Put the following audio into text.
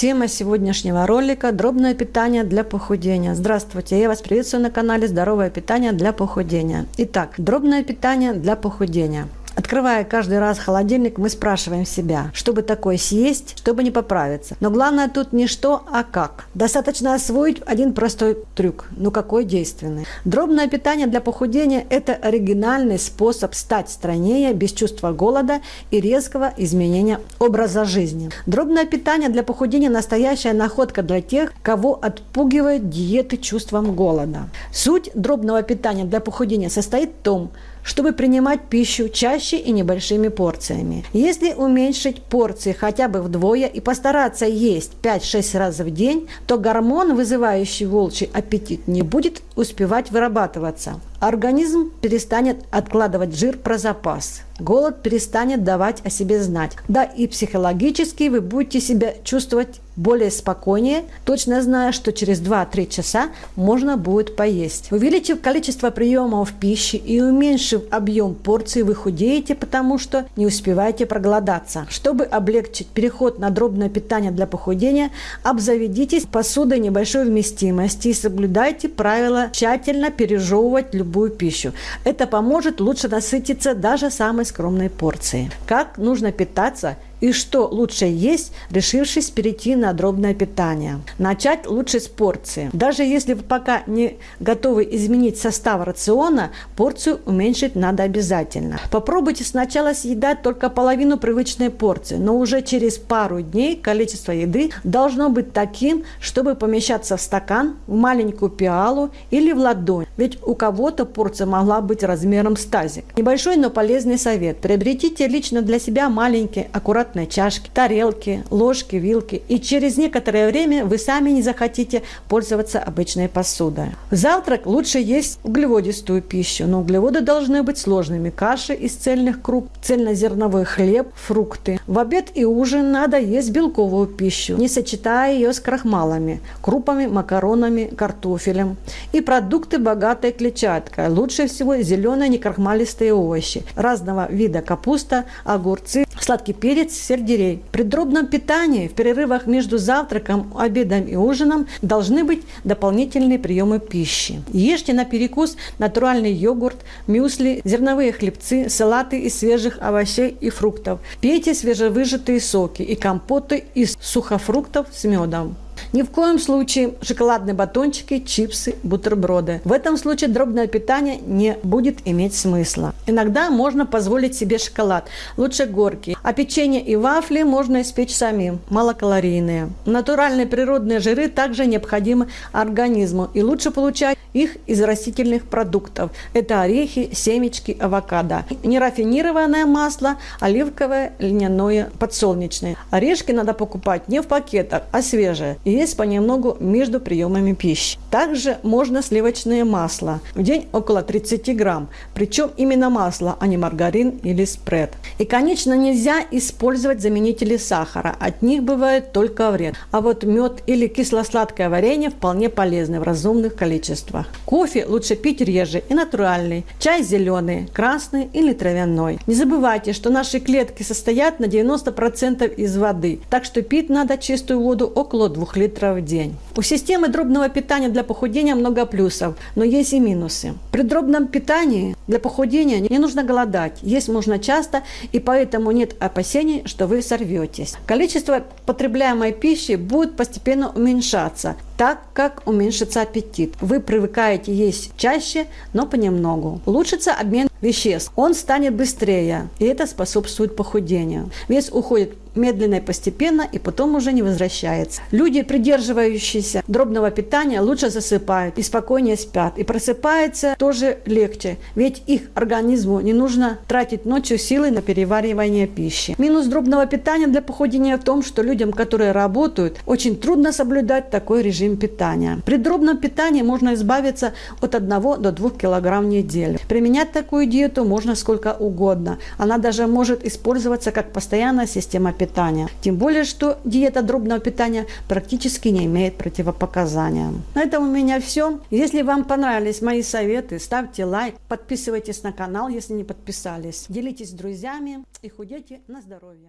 Тема сегодняшнего ролика – дробное питание для похудения. Здравствуйте, я вас приветствую на канале «Здоровое питание для похудения». Итак, дробное питание для похудения. Открывая каждый раз холодильник, мы спрашиваем себя, чтобы такое съесть, чтобы не поправиться. Но главное тут не что, а как. Достаточно освоить один простой трюк, но какой действенный. Дробное питание для похудения – это оригинальный способ стать стройнее без чувства голода и резкого изменения образа жизни. Дробное питание для похудения – настоящая находка для тех, кого отпугивает диеты чувством голода. Суть дробного питания для похудения состоит в том, чтобы принимать пищу чаще и небольшими порциями. Если уменьшить порции хотя бы вдвое и постараться есть 5-6 раз в день, то гормон, вызывающий волчий аппетит, не будет успевать вырабатываться. Организм перестанет откладывать жир про запас. Голод перестанет давать о себе знать. Да и психологически вы будете себя чувствовать более спокойнее, точно зная, что через 2-3 часа можно будет поесть. Увеличив количество приемов пищи и уменьшив объем порций, вы худеете, потому что не успеваете проголодаться. Чтобы облегчить переход на дробное питание для похудения, обзаведитесь посудой небольшой вместимости и соблюдайте правила тщательно пережевывать любую пищу. Это поможет лучше насытиться даже самой скромной порции. Как нужно питаться – и что лучше есть, решившись перейти на дробное питание. Начать лучше с порции. Даже если вы пока не готовы изменить состав рациона, порцию уменьшить надо обязательно. Попробуйте сначала съедать только половину привычной порции, но уже через пару дней количество еды должно быть таким, чтобы помещаться в стакан, в маленькую пиалу или в ладонь. Ведь у кого-то порция могла быть размером с тазик. Небольшой, но полезный совет. Приобретите лично для себя маленькие, аккуратные аккуратной чашки, тарелки, ложки, вилки. И через некоторое время вы сами не захотите пользоваться обычной посудой. Завтрак лучше есть углеводистую пищу, но углеводы должны быть сложными. Каши из цельных круп, цельнозерновой хлеб, фрукты. В обед и ужин надо есть белковую пищу, не сочетая ее с крахмалами, крупами, макаронами, картофелем. И продукты, богатые клетчаткой. Лучше всего зеленые некрахмалистые овощи, разного вида капуста, огурцы, сладкий перец, сельдерей. При дробном питании в перерывах между завтраком, обедом и ужином должны быть дополнительные приемы пищи. Ешьте на перекус натуральный йогурт, мюсли, зерновые хлебцы, салаты из свежих овощей и фруктов. Пейте свежевыжатые соки и компоты из сухофруктов с медом. Ни в коем случае шоколадные батончики, чипсы, бутерброды. В этом случае дробное питание не будет иметь смысла. Иногда можно позволить себе шоколад, лучше горький. А печенье и вафли можно испечь самим, малокалорийные. Натуральные природные жиры также необходимы организму и лучше получать их из растительных продуктов. Это орехи, семечки, авокадо. Нерафинированное масло, оливковое, льняное, подсолнечное. Орешки надо покупать не в пакетах, а свежие и есть понемногу между приемами пищи. Также можно сливочное масло, в день около 30 грамм, причем именно масло, а не маргарин или спред. И, конечно, нельзя использовать заменители сахара, от них бывает только вред. А вот мед или кисло-сладкое варенье вполне полезны в разумных количествах. Кофе лучше пить реже и натуральный, чай зеленый, красный или травяной. Не забывайте, что наши клетки состоят на 90% из воды, так что пить надо чистую воду около 2 литров в день. У системы дробного питания для похудения много плюсов, но есть и минусы. При дробном питании для похудения не нужно голодать, есть можно часто, и поэтому нет опасений, что вы сорветесь. Количество потребляемой пищи будет постепенно уменьшаться, так как уменьшится аппетит. Вы привыкаете есть чаще, но понемногу. Улучшится обмен веществ. Он станет быстрее, и это способствует похудению. Вес уходит медленно и постепенно, и потом уже не возвращается. Люди, придерживающиеся дробного питания, лучше засыпают и спокойнее спят. И просыпается тоже легче, ведь их организму не нужно тратить ночью силы на переваривание пищи. Минус дробного питания для похудения в том, что людям, которые работают, очень трудно соблюдать такой режим питания. При дробном питании можно избавиться от 1 до 2 кг в неделю. Применять такую диету можно сколько угодно. Она даже может использоваться как постоянная система питания. Тем более, что диета дробного питания практически не имеет противопоказания. На этом у меня все. Если вам понравились мои советы, ставьте лайк, подписывайтесь на канал, если не подписались. Делитесь с друзьями и худейте на здоровье.